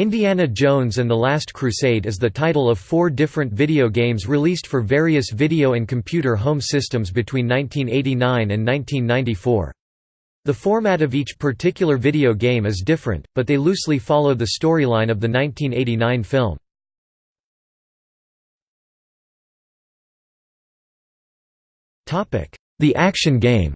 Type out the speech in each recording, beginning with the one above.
Indiana Jones and the Last Crusade is the title of four different video games released for various video and computer home systems between 1989 and 1994. The format of each particular video game is different, but they loosely follow the storyline of the 1989 film. The action game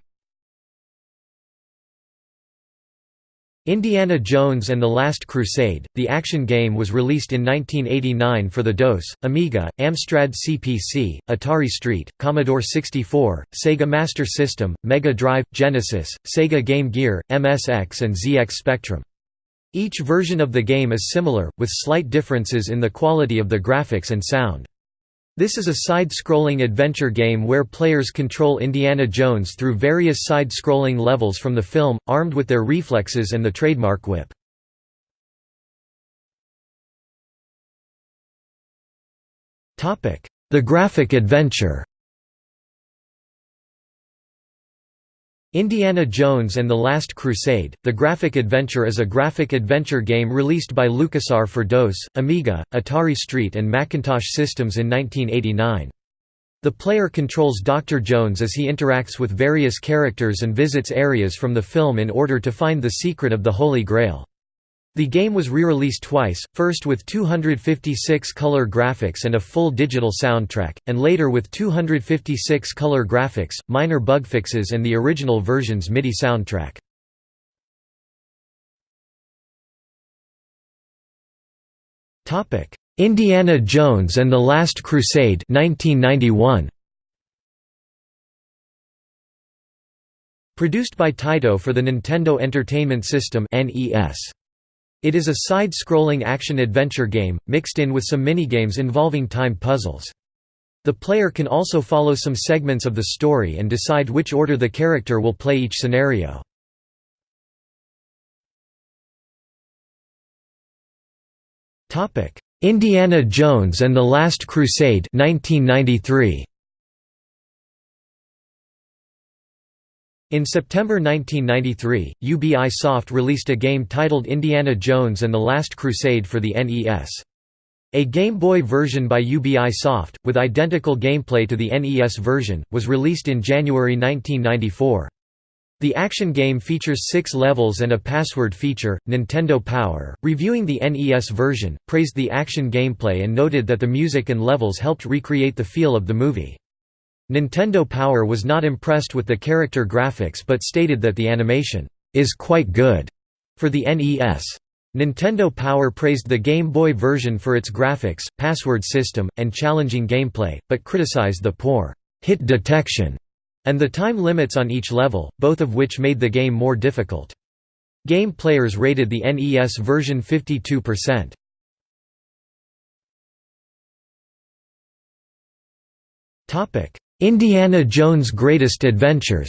Indiana Jones and the Last Crusade, the action game was released in 1989 for the DOS, Amiga, Amstrad CPC, Atari ST, Commodore 64, Sega Master System, Mega Drive, Genesis, Sega Game Gear, MSX and ZX Spectrum. Each version of the game is similar, with slight differences in the quality of the graphics and sound. This is a side-scrolling adventure game where players control Indiana Jones through various side-scrolling levels from the film, armed with their reflexes and the trademark whip. The graphic adventure Indiana Jones and the Last Crusade, The Graphic Adventure is a graphic adventure game released by LucasArts for DOS, Amiga, Atari ST and Macintosh systems in 1989. The player controls Dr. Jones as he interacts with various characters and visits areas from the film in order to find the secret of the Holy Grail. The game was re-released twice, first with 256 color graphics and a full digital soundtrack, and later with 256 color graphics, minor bug fixes and the original version's MIDI soundtrack. Indiana Jones and the Last Crusade 1991. Produced by Taito for the Nintendo Entertainment System NES. It is a side-scrolling action-adventure game, mixed in with some minigames involving time puzzles. The player can also follow some segments of the story and decide which order the character will play each scenario. Indiana Jones and the Last Crusade 1993. In September 1993, UBI Soft released a game titled Indiana Jones and the Last Crusade for the NES. A Game Boy version by UBI Soft, with identical gameplay to the NES version, was released in January 1994. The action game features six levels and a password feature. Nintendo Power, reviewing the NES version, praised the action gameplay and noted that the music and levels helped recreate the feel of the movie. Nintendo Power was not impressed with the character graphics but stated that the animation is quite good for the NES. Nintendo Power praised the Game Boy version for its graphics, password system, and challenging gameplay, but criticized the poor hit detection and the time limits on each level, both of which made the game more difficult. Game players rated the NES version 52%. Topic: Indiana Jones' Greatest Adventures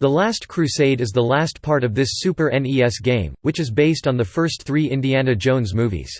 The Last Crusade is the last part of this Super NES game, which is based on the first three Indiana Jones movies.